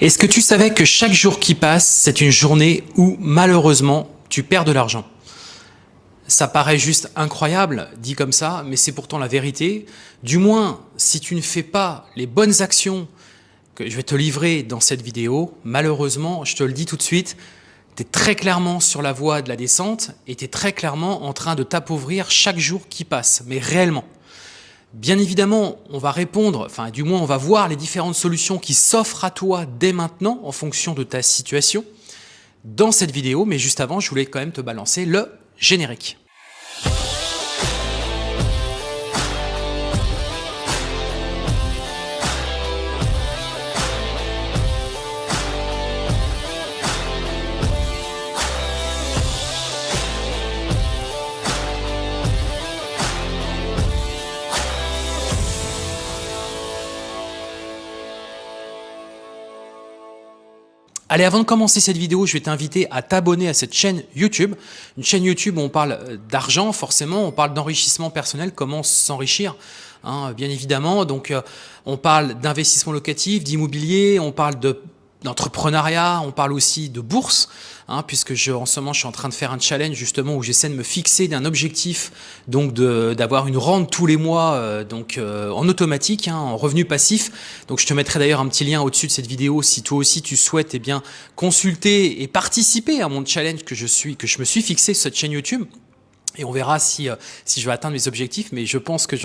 Est-ce que tu savais que chaque jour qui passe, c'est une journée où malheureusement tu perds de l'argent? Ça paraît juste incroyable dit comme ça, mais c'est pourtant la vérité. Du moins, si tu ne fais pas les bonnes actions que je vais te livrer dans cette vidéo, malheureusement, je te le dis tout de suite, tu es très clairement sur la voie de la descente et tu es très clairement en train de t'appauvrir chaque jour qui passe, mais réellement. Bien évidemment, on va répondre, enfin du moins on va voir les différentes solutions qui s'offrent à toi dès maintenant en fonction de ta situation dans cette vidéo, mais juste avant, je voulais quand même te balancer le générique. Allez, avant de commencer cette vidéo, je vais t'inviter à t'abonner à cette chaîne YouTube. Une chaîne YouTube où on parle euh, d'argent, forcément, on parle d'enrichissement personnel, comment s'enrichir, hein, bien évidemment. Donc, euh, on parle d'investissement locatif, d'immobilier, on parle de d'entrepreneuriat, on parle aussi de bourse, hein, puisque je, en ce moment je suis en train de faire un challenge justement où j'essaie de me fixer d'un objectif, donc d'avoir une rente tous les mois, euh, donc euh, en automatique, hein, en revenu passif. Donc je te mettrai d'ailleurs un petit lien au-dessus de cette vidéo si toi aussi tu souhaites eh bien consulter et participer à mon challenge que je suis, que je me suis fixé sur cette chaîne YouTube. Et on verra si, euh, si je vais atteindre mes objectifs, mais je pense que,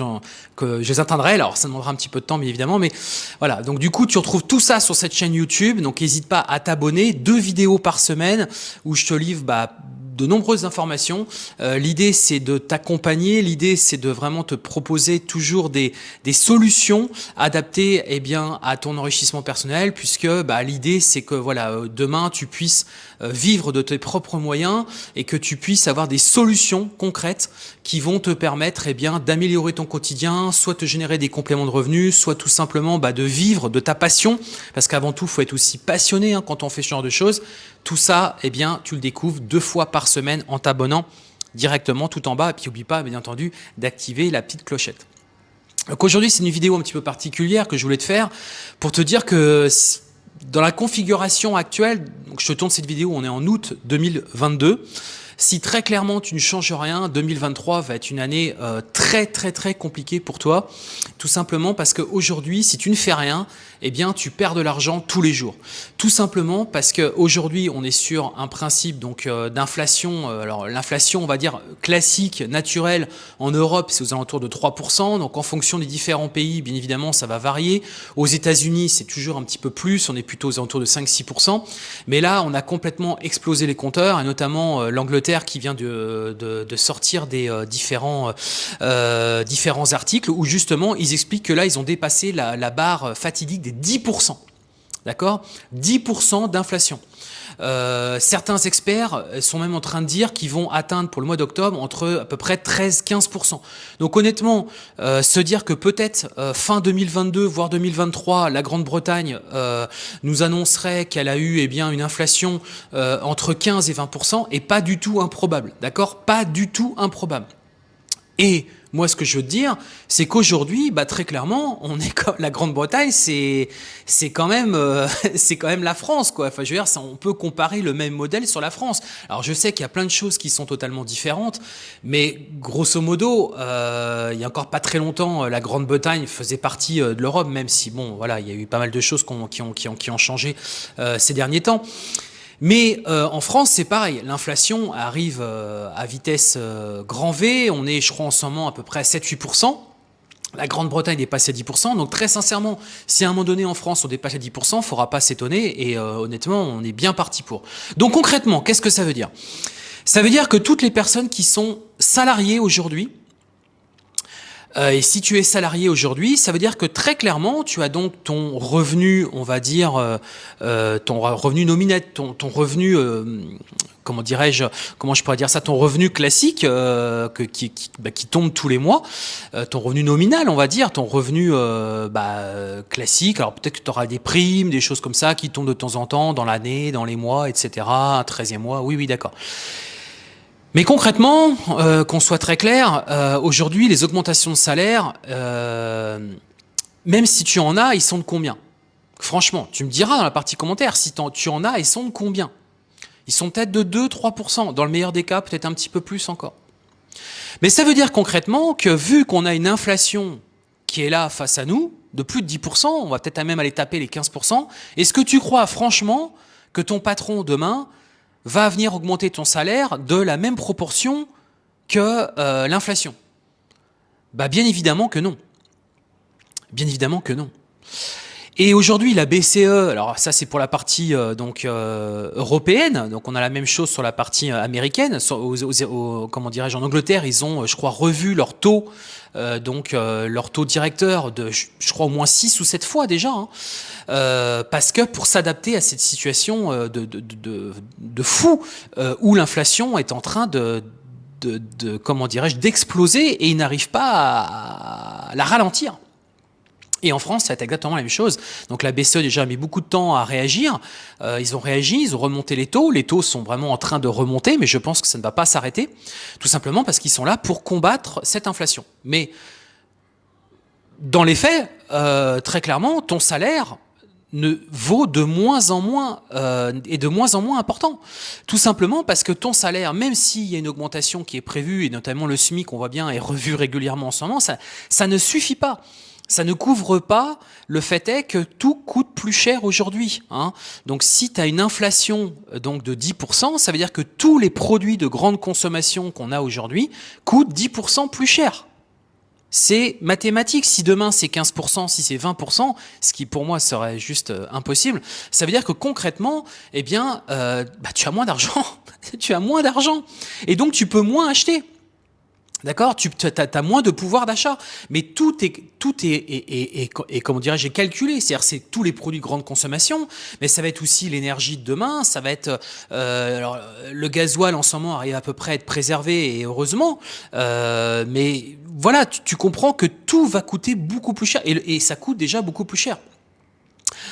que je les atteindrai. Alors, ça demandera un petit peu de temps, bien évidemment. Mais voilà, donc du coup, tu retrouves tout ça sur cette chaîne YouTube. Donc, n'hésite pas à t'abonner. Deux vidéos par semaine où je te livre bah, de nombreuses informations. Euh, l'idée, c'est de t'accompagner. L'idée, c'est de vraiment te proposer toujours des, des solutions adaptées eh bien, à ton enrichissement personnel, puisque bah, l'idée, c'est que voilà, euh, demain, tu puisses euh, vivre de tes propres moyens et que tu puisses avoir des solutions concrètes qui vont te permettre eh d'améliorer ton quotidien, soit te générer des compléments de revenus, soit tout simplement bah, de vivre de ta passion, parce qu'avant tout, faut être aussi passionné hein, quand on fait ce genre de choses. Tout ça, eh bien, tu le découvres deux fois par semaine en t'abonnant directement tout en bas. Et puis, n'oublie pas, bien entendu, d'activer la petite clochette. Donc aujourd'hui, c'est une vidéo un petit peu particulière que je voulais te faire pour te dire que dans la configuration actuelle, donc je te tourne cette vidéo, on est en août 2022, si très clairement tu ne changes rien, 2023 va être une année euh, très très très compliquée pour toi, tout simplement parce qu'aujourd'hui, si tu ne fais rien, eh bien tu perds de l'argent tous les jours. Tout simplement parce qu'aujourd'hui, on est sur un principe donc euh, d'inflation, euh, alors l'inflation on va dire classique, naturelle, en Europe c'est aux alentours de 3%, donc en fonction des différents pays, bien évidemment ça va varier. Aux États-Unis c'est toujours un petit peu plus, on est plutôt aux alentours de 5-6%, mais là on a complètement explosé les compteurs, et notamment l'Angleterre qui vient de, sortir des euh, différents, euh, différents articles où justement ils expliquent que là ils ont dépassé la, la barre fatidique des 10%. D'accord? 10% d'inflation. Euh, certains experts sont même en train de dire qu'ils vont atteindre pour le mois d'octobre entre à peu près 13-15%. Donc honnêtement, euh, se dire que peut-être euh, fin 2022, voire 2023, la Grande-Bretagne nous annoncerait qu'elle a eu eh bien, une inflation entre 15 et 20% est pas du tout improbable. D'accord? Pas du tout improbable. Et moi, ce que je veux te dire, c'est qu'aujourd'hui, bah, très clairement, on est comme la Grande-Bretagne, c'est c'est quand même euh, c'est quand même la France, quoi. Enfin, je veux dire, ça, on peut comparer le même modèle sur la France. Alors, je sais qu'il y a plein de choses qui sont totalement différentes, mais grosso modo, euh, il y a encore pas très longtemps, la Grande-Bretagne faisait partie euh, de l'Europe, même si bon, voilà, il y a eu pas mal de choses qui ont qui ont qui ont, qui ont changé euh, ces derniers temps. Mais euh, en France, c'est pareil. L'inflation arrive euh, à vitesse euh, grand V. On est, je crois, en ce moment à peu près à 7-8%. La Grande-Bretagne dépasse à 10%. Donc très sincèrement, si à un moment donné en France on dépasse à 10%, il ne faudra pas s'étonner. Et honnêtement, on est bien parti pour. Donc concrètement, qu'est-ce que ça veut dire? Ça veut dire que toutes les personnes qui sont salariées aujourd'hui, euh, et si tu es salarié aujourd'hui, ça veut dire que très clairement, tu as donc ton revenu, on va dire, euh, euh ton revenu nominal, ton, revenu, euh, comment dirais-je, comment je pourrais dire ça, ton revenu classique que, qui, qui, bah, qui, tombe tous les mois, ton revenu nominal, on va dire, ton revenu bah, classique. Alors peut-être que tu auras des primes, des choses comme ça qui tombent de temps en temps dans l'année, dans les mois, etc. Un 13e mois, oui, oui, d'accord. Mais concrètement, euh, qu'on soit très clair, euh, aujourd'hui, les augmentations de salaire, euh, même si tu en as, ils sont de combien? Franchement, tu me diras dans la partie commentaire si tu en as, ils sont de combien? Ils sont peut-être de 2-3%, dans le meilleur des cas, peut-être un petit peu plus encore. Mais ça veut dire concrètement que vu qu'on a une inflation qui est là face à nous, de plus de 10%, on va peut-être même aller taper les 15%, est-ce que tu crois franchement que ton patron demain va venir augmenter ton salaire de la même proportion que euh, l'inflation bah, Bien évidemment que non. Bien évidemment que non. Et aujourd'hui, la BCE, alors ça c'est pour la partie euh, donc euh, européenne, donc on a la même chose sur la partie euh, américaine. comment dirais-je En Angleterre, ils ont, je crois, revu leur taux, donc leur taux directeur de, je, crois, au moins 6 ou 7 fois déjà, hein, parce que pour s'adapter à cette situation de, de, de, de fou où l'inflation est en train de, de, comment dirais-je, d'exploser et ils n'arrivent pas à la ralentir. Et en France, c'est exactement la même chose. Donc la BCE déjà a mis beaucoup de temps à réagir. Euh, ils ont réagi, ils ont remonté les taux. Les taux sont vraiment en train de remonter, mais je pense que ça ne va pas s'arrêter, tout simplement parce qu'ils sont là pour combattre cette inflation. Mais dans les faits, euh, très clairement, ton salaire ne vaut de moins en moins euh, et de moins en moins important. Tout simplement parce que ton salaire, même s'il y a une augmentation qui est prévue, et notamment le SMIC, on voit bien, est revu régulièrement en ce moment, ça, ça ne suffit pas ça ne couvre pas le fait est que tout coûte plus cher aujourd'hui. Hein. Donc si tu as une inflation euh, donc de 10%, ça veut dire que tous les produits de grande consommation qu'on a aujourd'hui coûtent 10% plus cher. C'est mathématique. Si demain c'est 15%, si c'est 20%, ce qui pour moi serait juste euh, impossible, ça veut dire que concrètement, eh bien, euh, bah, tu as moins d'argent. tu as moins d'argent. Et donc tu peux moins acheter. D'accord? Tu as, moins de pouvoir d'achat. Mais tout est, tout est, est, est, comment dirais-je, calculé. C'est-à-dire c'est tous les produits de grande consommation, mais ça va être aussi l'énergie de demain, ça va être... Euh, alors, le gasoil en ce moment arrive à peu près à être préservé, et heureusement. Euh, mais voilà, tu, comprends que tout va coûter beaucoup plus cher. et ça coûte déjà beaucoup plus cher.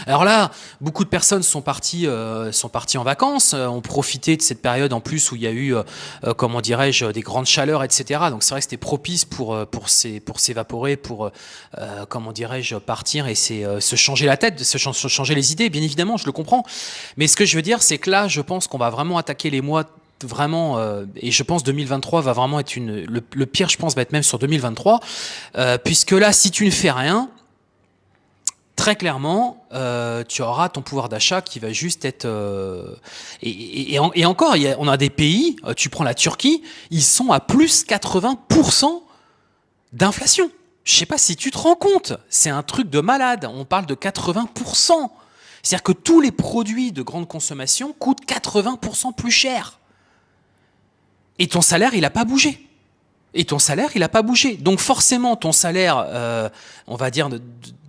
Alors là, beaucoup de personnes sont parties, euh, sont parties en vacances, euh, ont profité de cette période en plus où il y a eu, euh, comment dirais-je, des grandes chaleurs, etc. Donc c'est vrai que c'était propice pour pour pour s'évaporer, pour comment dirais-je, partir et se changer la tête, se changer les idées. Bien évidemment, je le comprends. Mais ce que je veux dire, c'est que là, je pense qu'on va vraiment attaquer les mois vraiment, et je pense 2023 va vraiment être une, le, pire, je pense, va être même sur 2023, puisque là, si tu ne fais rien, très clairement, euh, tu auras ton pouvoir d'achat qui va juste être... Euh, et, encore, on a des pays, euh, tu prends la Turquie, ils sont à plus 80% d'inflation. Je sais pas si tu te rends compte, c'est un truc de malade, on parle de 80%. C'est-à-dire que tous les produits de grande consommation coûtent 80% plus cher. Et ton salaire, il n'a pas bougé. Et ton salaire, il n'a pas bougé. Donc forcément, ton salaire, on va dire,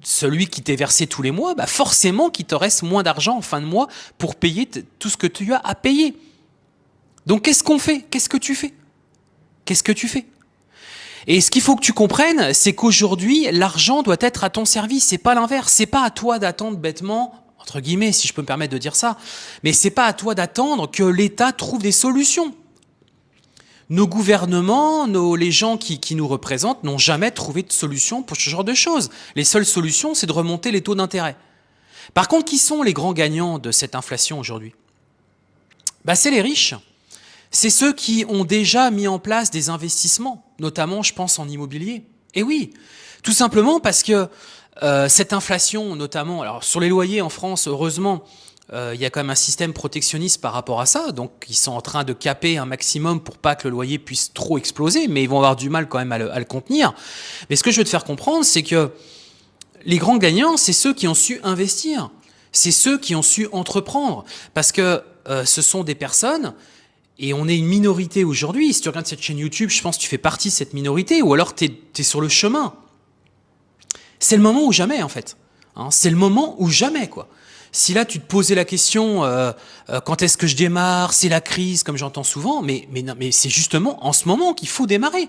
celui qui t'est versé tous les mois, bah forcément qu'il te reste moins d'argent en fin de mois pour payer tout ce que tu as à payer. Donc qu'est-ce qu'on fait? Qu'est-ce que tu fais? Qu'est-ce que tu fais? Et ce qu'il faut que tu comprennes, c'est qu'aujourd'hui, l'argent doit être à ton service, c'est pas l'inverse, c'est pas à toi d'attendre bêtement entre guillemets, si je peux me permettre de dire ça, mais c'est pas à toi d'attendre que l'État trouve des solutions. Nos gouvernements, nos, les gens qui, nous représentent n'ont jamais trouvé de solution pour ce genre de choses. Les seules solutions, c'est de remonter les taux d'intérêt. Par contre, qui sont les grands gagnants de cette inflation aujourd'hui? Bah, C'est les riches. C'est ceux qui ont déjà mis en place des investissements, notamment, je pense, en immobilier. Et oui, tout simplement parce que euh, cette inflation, notamment, alors sur les loyers en France, heureusement, il y a quand même un système protectionniste par rapport à ça, donc ils sont en train de caper un maximum pour pas que le loyer puisse trop exploser, mais ils vont avoir du mal quand même à le, contenir. Mais ce que je veux te faire comprendre, c'est que les grands gagnants, c'est ceux qui ont su investir, c'est ceux qui ont su entreprendre, parce que euh, ce sont des personnes, et on est une minorité aujourd'hui, si tu regardes cette chaîne YouTube, je pense que tu fais partie de cette minorité, ou alors tu es, sur le chemin. C'est le moment ou jamais, en fait. Hein, c'est le moment ou jamais, quoi. Si là, tu te posais la question, euh, euh, quand est-ce que je démarre C'est la crise, comme j'entends souvent. Mais, c'est justement en ce moment qu'il faut démarrer.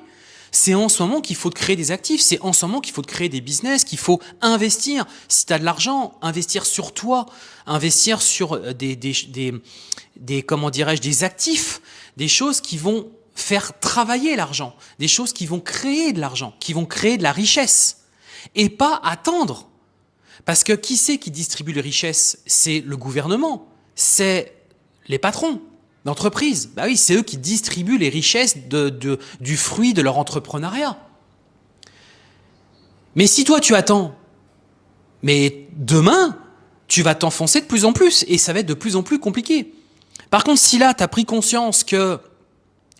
C'est en ce moment qu'il faut créer des actifs. C'est en ce moment qu'il faut créer des business, qu'il faut investir. Si tu as de l'argent, investir sur toi, investir sur euh, des, des, des, des comment dirais-je, des actifs, des choses qui vont faire travailler l'argent, des choses qui vont créer de l'argent, qui vont créer de la richesse, et pas attendre Parce que qui c'est qui distribue les richesses? C'est le gouvernement, c'est les patrons d'entreprise. Bah oui, c'est eux qui distribuent les richesses de, du fruit de leur entrepreneuriat. Mais si toi tu attends, mais demain, tu vas t'enfoncer de plus en plus et ça va être de plus en plus compliqué. Par contre, si là, tu as pris conscience que,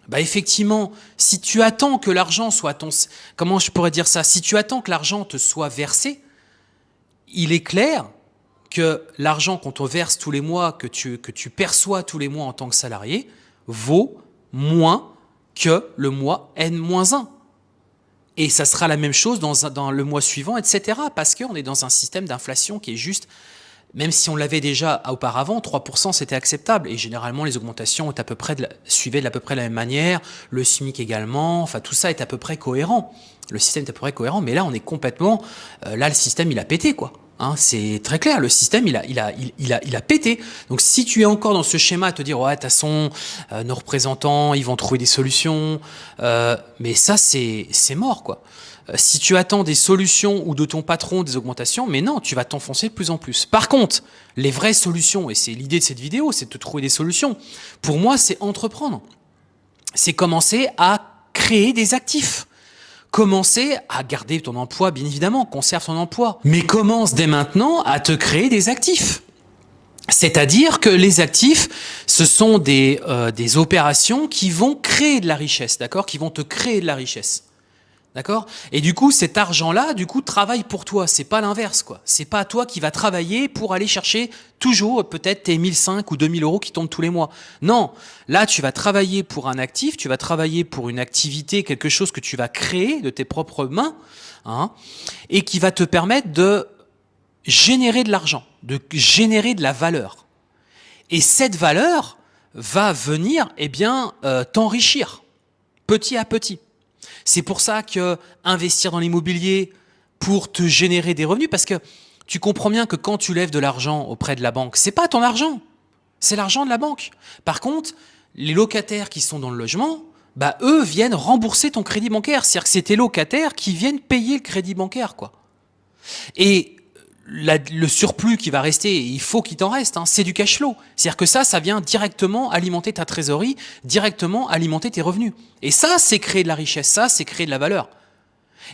bah effectivement, si tu attends que l'argent soit ton... Comment je pourrais dire ça? Si tu attends que l'argent te soit versé, il est clair que l'argent qu'on te verse tous les mois, que tu, perçois tous les mois en tant que salarié, vaut moins que le mois N-1. Et ça sera la même chose dans, dans le mois suivant, etc. Parce qu'on est dans un système d'inflation qui est juste même si on l'avait déjà auparavant, 3% c'était acceptable. Et généralement, les augmentations à peu près de suivaient de à peu près la même manière, le SMIC également, enfin tout ça est à peu près cohérent. Le système est à peu près cohérent, mais là on est complètement... Euh, là le système il a pété quoi. Hein, c'est très clair, le système il a, il, a, il, a, il a pété. Donc si tu es encore dans ce schéma à te dire, ouais, de toute façon, euh, nos représentants, ils vont trouver des solutions, euh, mais ça c'est mort quoi. Euh, si tu attends des solutions ou de ton patron des augmentations, mais non, tu vas t'enfoncer de plus en plus. Par contre, les vraies solutions, et c'est l'idée de cette vidéo, c'est de trouver des solutions. Pour moi, c'est entreprendre. C'est commencer à créer des actifs. Commencer à garder ton emploi, bien évidemment, conserve ton emploi. Mais commence dès maintenant à te créer des actifs. C'est-à-dire que les actifs, ce sont des, euh, des opérations qui vont créer de la richesse, d'accord? Qui vont te créer de la richesse. D'accord? Et du coup, cet argent-là, du coup, travaille pour toi. C'est pas l'inverse, quoi. C'est pas toi qui va travailler pour aller chercher toujours peut-être tes 1005 ou 2000 euros qui tombent tous les mois. Non. Là, tu vas travailler pour un actif, tu vas travailler pour une activité, quelque chose que tu vas créer de tes propres mains, hein, et qui va te permettre de générer de l'argent, de générer de la valeur. Et cette valeur va venir, eh bien, euh, t'enrichir petit à petit. C'est pour ça que investir dans l'immobilier pour te générer des revenus, parce que tu comprends bien que quand tu lèves de l'argent auprès de la banque, c'est pas ton argent, c'est l'argent de la banque. Par contre, les locataires qui sont dans le logement, bah eux viennent rembourser ton crédit bancaire. C'est-à-dire que c'est tes locataires qui viennent payer le crédit bancaire, quoi. Et le surplus qui va rester, il faut qu'il t'en reste, hein, c'est du cash flow. C'est-à-dire que ça, ça vient directement alimenter ta trésorerie, directement alimenter tes revenus. Et ça, c'est créer de la richesse, ça, c'est créer de la valeur.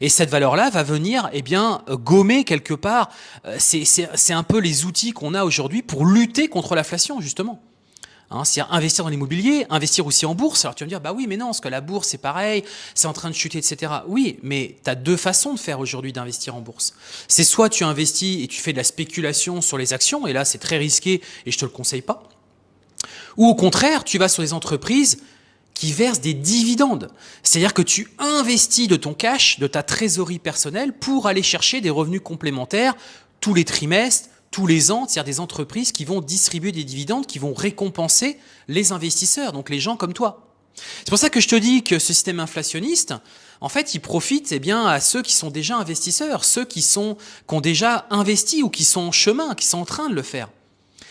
Et cette valeur-là va venir eh bien, gommer quelque part, euh, c'est un peu les outils qu'on a aujourd'hui pour lutter contre l'inflation, justement. Hein, c'est-à-dire investir dans l'immobilier, investir aussi en bourse. Alors tu vas me dire, bah oui, mais non, parce que la bourse, c'est pareil, c'est en train de chuter, etc. Oui, mais tu as deux façons de faire aujourd'hui d'investir en bourse. C'est soit tu investis et tu fais de la spéculation sur les actions, et là, c'est très risqué et je te le conseille pas. Ou au contraire, tu vas sur les entreprises qui versent des dividendes. C'est-à-dire que tu investis de ton cash, de ta trésorerie personnelle pour aller chercher des revenus complémentaires tous les trimestres, tous les ans, c'est-à-dire des entreprises qui vont distribuer des dividendes, qui vont récompenser les investisseurs, donc les gens comme toi. C'est pour ça que je te dis que ce système inflationniste, en fait, il profite eh bien, à ceux qui sont déjà investisseurs, ceux qui, sont, qui ont déjà investi ou qui sont en chemin, qui sont en train de le faire.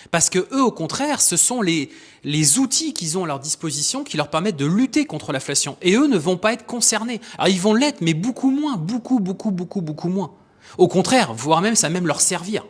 Parce que eux, au contraire, ce sont les, les outils qu'ils ont à leur disposition qui leur permettent de lutter contre l'inflation. Et eux ne vont pas être concernés. Alors ils vont l'être, mais beaucoup moins, beaucoup, beaucoup, beaucoup, beaucoup moins. Au contraire, voire même ça va même leur servir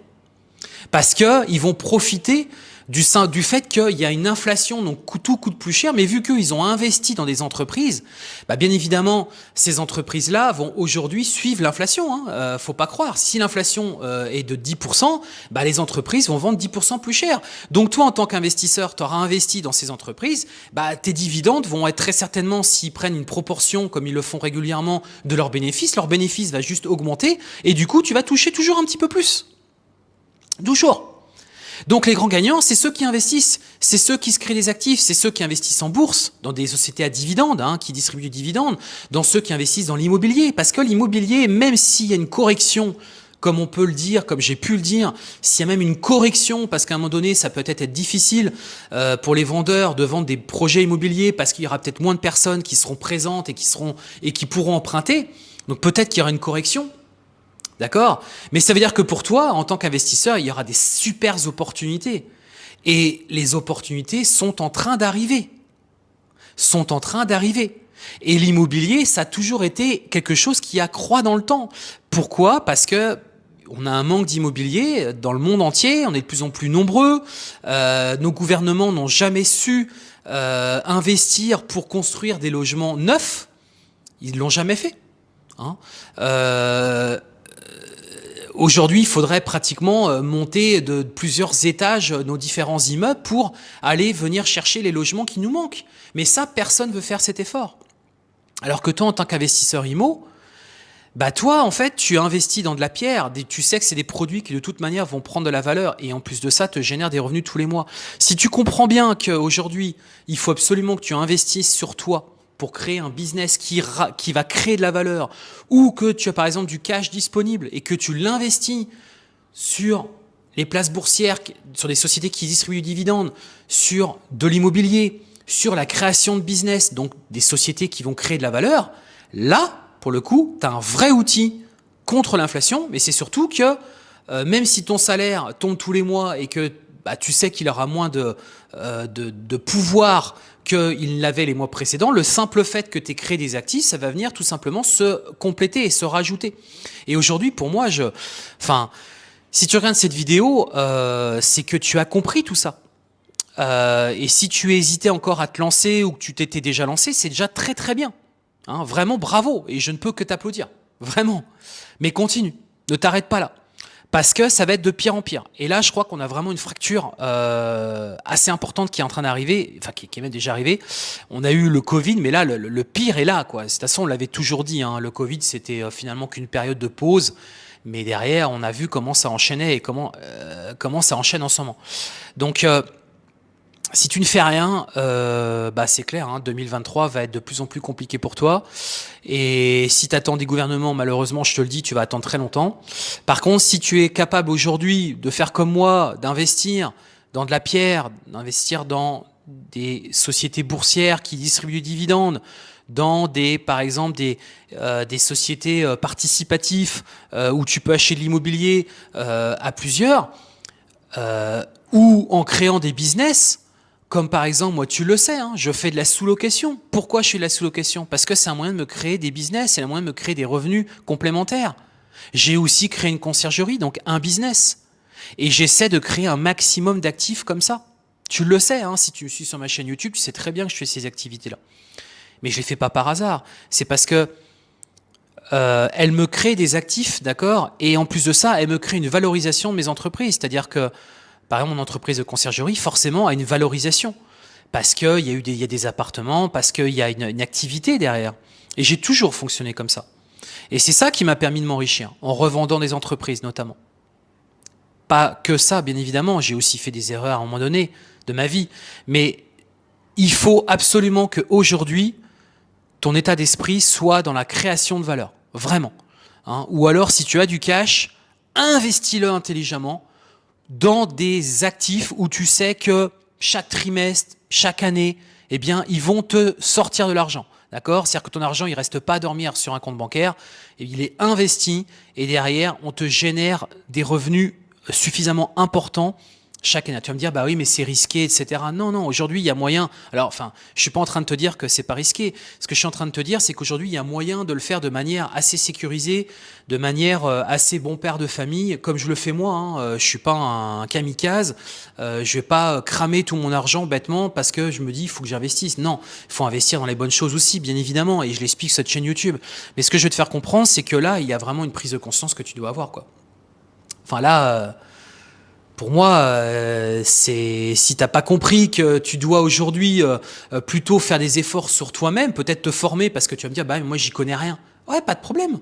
parce qu'ils vont profiter du, du fait qu'il y a une inflation, donc tout coûte plus cher, mais vu qu'ils ont investi dans des entreprises, bah bien évidemment, ces entreprises-là vont aujourd'hui suivre l'inflation. Hein. Euh, faut pas croire. Si l'inflation euh, est de 10%, bah les entreprises vont vendre 10% plus cher. Donc toi, en tant qu'investisseur, tu auras investi dans ces entreprises, bah tes dividendes vont être très certainement, s'ils prennent une proportion, comme ils le font régulièrement, de leurs bénéfices, leur bénéfice va juste augmenter, et du coup, tu vas toucher toujours un petit peu plus. Toujours. Donc les grands gagnants, c'est ceux qui investissent, c'est ceux qui se créent des actifs, c'est ceux qui investissent en bourse, dans des sociétés à dividendes, hein, qui distribuent du dividende, dans ceux qui investissent dans l'immobilier. Parce que l'immobilier, même s'il y a une correction, comme on peut le dire, comme j'ai pu le dire, s'il y a même une correction, parce qu'à un moment donné, ça peut être difficile euh, pour les vendeurs de vendre des projets immobiliers, parce qu'il y aura peut-être moins de personnes qui seront présentes et qui, seront, et qui pourront emprunter. Donc peut-être qu'il y aura une correction, D'accord? Mais ça veut dire que pour toi, en tant qu'investisseur, il y aura des super opportunités. Et les opportunités sont en train d'arriver. Sont en train d'arriver. Et l'immobilier, ça a toujours été quelque chose qui accroît dans le temps. Pourquoi? Parce que on a un manque d'immobilier dans le monde entier, on est de plus en plus nombreux, euh, nos gouvernements n'ont jamais su euh, investir pour construire des logements neufs, ils l'ont jamais fait. Hein. Euh, Aujourd'hui, il faudrait pratiquement euh, monter de plusieurs étages nos différents immeubles pour aller venir chercher les logements qui nous manquent. Mais ça, personne ne veut faire cet effort. Alors que toi, en tant qu'investisseur IMO, bah toi, en fait, tu investis dans de la pierre, tu sais que c'est des produits qui de toute manière vont prendre de la valeur et en plus de ça, te génèrent des revenus tous les mois. Si tu comprends bien qu'aujourd'hui, il faut absolument que tu investisses sur toi pour créer un business qui, qui va créer de la valeur ou que tu as par exemple du cash disponible et que tu l'investis sur les places boursières, sur des sociétés qui distribuent du dividende, sur de l'immobilier, sur la création de business, donc des sociétés qui vont créer de la valeur, là, pour le coup, tu as un vrai outil contre l'inflation, mais c'est surtout que euh, même si ton salaire tombe tous les mois et que bah, tu sais qu'il aura moins de, euh, de, pouvoir qu'il l'avait les mois précédents, le simple fait que tu créé des actifs, ça va venir tout simplement se compléter et se rajouter. Et aujourd'hui, pour moi, je, enfin, si tu regardes cette vidéo, euh, c'est que tu as compris tout ça. Euh, et si tu hésitais encore à te lancer ou que tu t'étais déjà lancé, c'est déjà très très bien. Hein, vraiment bravo, et je ne peux que t'applaudir, vraiment. Mais continue, ne t'arrête pas là, parce que ça va être de pire en pire. Et là, je crois qu'on a vraiment une fracture euh, assez importante qui est en train d'arriver, enfin qui, est même déjà arrivée. On a eu le Covid, mais là, le, pire est là. Quoi. De toute façon, on l'avait toujours dit, hein, le Covid, c'était euh, finalement qu'une période de pause. Mais derrière, on a vu comment ça enchaînait et comment, euh, comment ça enchaîne en ce moment. Donc, euh, si tu ne fais rien, euh, bah c'est clair, hein, 2023 va être de plus en plus compliqué pour toi. Et si tu attends des gouvernements, malheureusement, je te le dis, tu vas attendre très longtemps. Par contre, si tu es capable aujourd'hui de faire comme moi, d'investir dans de la pierre, d'investir dans des sociétés boursières qui distribuent du dividende, dans des, par exemple, des, euh, des sociétés euh, participatives où tu peux acheter de l'immobilier à plusieurs, ou en créant des business, comme par exemple, moi tu le sais, hein, je fais de la sous-location. Pourquoi je fais de la sous-location? Parce que c'est un moyen de me créer des business, c'est un moyen de me créer des revenus complémentaires. J'ai aussi créé une conciergerie, donc un business. Et j'essaie de créer un maximum d'actifs comme ça. Tu le sais, hein, si tu suis sur ma chaîne YouTube, tu sais très bien que je fais ces activités-là. Mais je les fais pas par hasard. C'est parce que euh, elle me crée des actifs, d'accord? Et en plus de ça, elle me crée une valorisation de mes entreprises. C'est-à-dire que par exemple, mon entreprise de conciergerie, forcément, a une valorisation. Parce qu'il y, a eu des, appartements, parce qu'il y a une, une, activité derrière. Et j'ai toujours fonctionné comme ça. Et c'est ça qui m'a permis de m'enrichir, en revendant des entreprises notamment. Pas que ça, bien évidemment, j'ai aussi fait des erreurs à un moment donné de ma vie. Mais il faut absolument qu'aujourd'hui, ton état d'esprit soit dans la création de valeur. Vraiment. Hein. Ou alors, si tu as du cash, investis-le intelligemment dans des actifs où tu sais que chaque trimestre, chaque année, eh bien, ils vont te sortir de l'argent. D'accord? C'est-à-dire que ton argent, il reste pas à dormir sur un compte bancaire, il est investi et derrière, on te génère des revenus suffisamment importants chaque année. Tu vas me dire, bah oui, mais c'est risqué, etc. Non, non, aujourd'hui, il y a moyen. Alors, enfin, je suis pas en train de te dire que c'est pas risqué. Ce que je suis en train de te dire, c'est qu'aujourd'hui, il y a moyen de le faire de manière assez sécurisée, de manière euh, assez bon père de famille, comme je le fais moi. Hein. Euh, je suis pas un kamikaze. Euh, je vais pas cramer tout mon argent bêtement parce que je me dis, il faut que j'investisse. Non, il faut investir dans les bonnes choses aussi, bien évidemment. Et je l'explique sur cette chaîne YouTube. Mais ce que je veux te faire comprendre, c'est que là, il y a vraiment une prise de conscience que tu dois avoir, quoi. Enfin là. Euh, pour moi, euh, c'est si t'as pas compris que tu dois aujourd'hui euh, euh, plutôt faire des efforts sur toi-même, peut-être te former parce que tu vas me dire bah moi j'y connais rien. Ouais, pas de problème.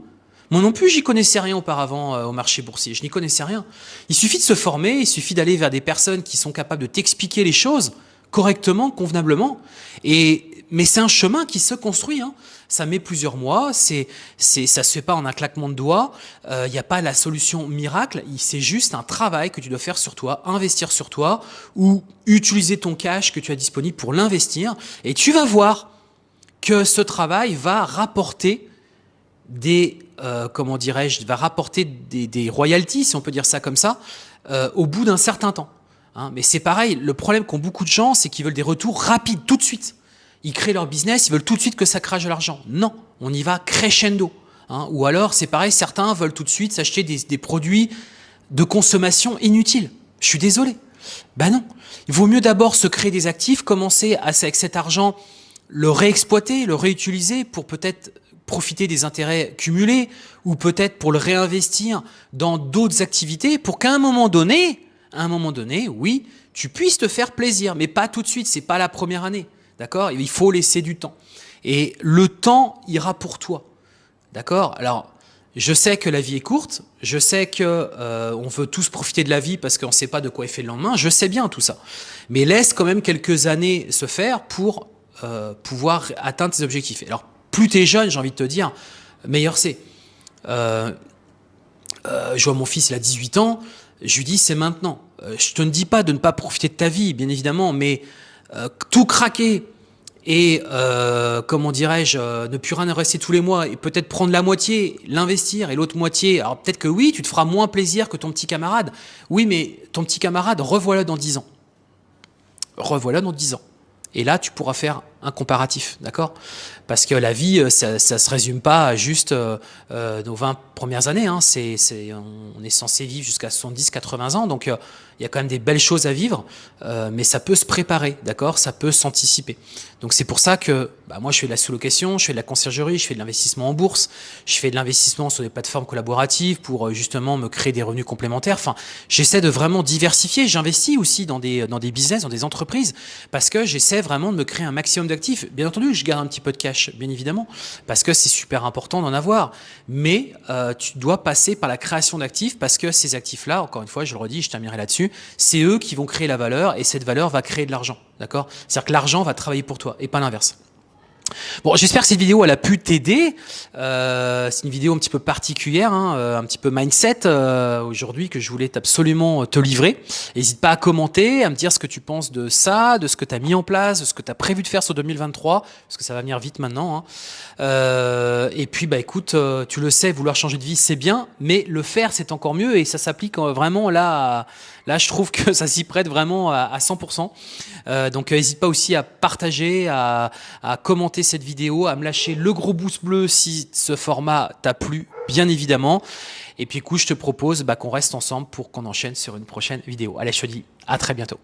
Moi non plus, j'y connaissais rien auparavant au marché boursier. Je n'y connaissais rien. Il suffit de se former, il suffit d'aller vers des personnes qui sont capables de t'expliquer les choses correctement, convenablement. Et mais c'est un chemin qui se construit. Hein ça met plusieurs mois, c'est, c'est, ça se fait pas en un claquement de doigts, il euh, n'y a pas la solution miracle, c'est juste un travail que tu dois faire sur toi, investir sur toi, ou utiliser ton cash que tu as disponible pour l'investir, et tu vas voir que ce travail va rapporter des, euh, comment dirais-je, va rapporter des, des, royalties, si on peut dire ça comme ça, euh, au bout d'un certain temps. Hein. Mais c'est pareil, le problème qu'ont beaucoup de gens, c'est qu'ils veulent des retours rapides, tout de suite. Ils créent leur business, ils veulent tout de suite que ça crache de l'argent. Non, on y va crescendo. Hein. Ou alors, c'est pareil, certains veulent tout de suite s'acheter des, produits de consommation inutiles. Je suis désolé. Ben non. Il vaut mieux d'abord se créer des actifs, commencer à, avec cet argent, le réexploiter, le réutiliser pour peut-être profiter des intérêts cumulés ou peut-être pour le réinvestir dans d'autres activités pour qu'à un moment donné, à un moment donné, oui, tu puisses te faire plaisir, mais pas tout de suite, c'est pas la première année. D'accord? Il faut laisser du temps. Et le temps ira pour toi. D'accord? Alors, je sais que la vie est courte, je sais que euh, on veut tous profiter de la vie parce qu'on ne sait pas de quoi est fait le lendemain, je sais bien tout ça. Mais laisse quand même quelques années se faire pour euh, pouvoir atteindre tes objectifs. Alors, plus tu es jeune, j'ai envie de te dire, meilleur c'est. Euh, je vois mon fils, il a 18 ans, je lui dis c'est maintenant. je te ne dis pas de ne pas profiter de ta vie, bien évidemment, mais tout craquer, et euh, comment dirais-je, euh, ne plus rien rester tous les mois et peut-être prendre la moitié, l'investir et l'autre moitié. Alors peut-être que oui, tu te feras moins plaisir que ton petit camarade. Oui, mais ton petit camarade, revoilà dans 10 ans. Revoilà dans 10 ans. Et là, tu pourras faire un comparatif, d'accord? Parce que la vie, euh, ça, ça se résume pas à juste euh, euh nos 20 premières années. Hein. On est censé vivre jusqu'à 70, 80 ans, donc euh, il y a quand même des belles choses à vivre, euh, mais ça peut se préparer, d'accord? Ça peut s'anticiper. Donc c'est pour ça que bah, moi je fais de la sous-location, je fais de la conciergerie, je fais de l'investissement en bourse, je fais de l'investissement sur des plateformes collaboratives pour justement me créer des revenus complémentaires. Enfin, j'essaie de vraiment diversifier. J'investis aussi dans des dans des business, dans des entreprises, parce que j'essaie vraiment de me créer un maximum Bien entendu, je garde un petit peu de cash, bien évidemment, parce que c'est super important d'en avoir. Mais euh, tu dois passer par la création d'actifs, parce que ces actifs-là, encore une fois, je le redis, je terminerai là-dessus, c'est eux qui vont créer la valeur, et cette valeur va créer de l'argent. D'accord? C'est-à-dire que l'argent va travailler pour toi, et pas l'inverse. Bon, j'espère que cette vidéo elle a pu t'aider. Euh, c'est une vidéo un petit peu particulière, hein, euh, un petit peu mindset euh, aujourd'hui que je voulais absolument te livrer. N'hésite pas à commenter, à me dire ce que tu penses de ça, de ce que tu as mis en place, de ce que tu as prévu de faire sur 2023, parce que ça va venir vite maintenant. Hein. Et puis, bah écoute, tu le sais, vouloir changer de vie, c'est bien, mais le faire, c'est encore mieux et ça s'applique vraiment là. Là, je trouve que ça s'y prête vraiment à, 100%. Euh, donc, n'hésite pas aussi à partager, à, commenter cette vidéo, à me lâcher le gros pouce bleu si ce format t'a plu, bien évidemment. Et puis, écoute, je te propose bah, qu'on reste ensemble pour qu'on enchaîne sur une prochaine vidéo. Allez, je te dis à très bientôt.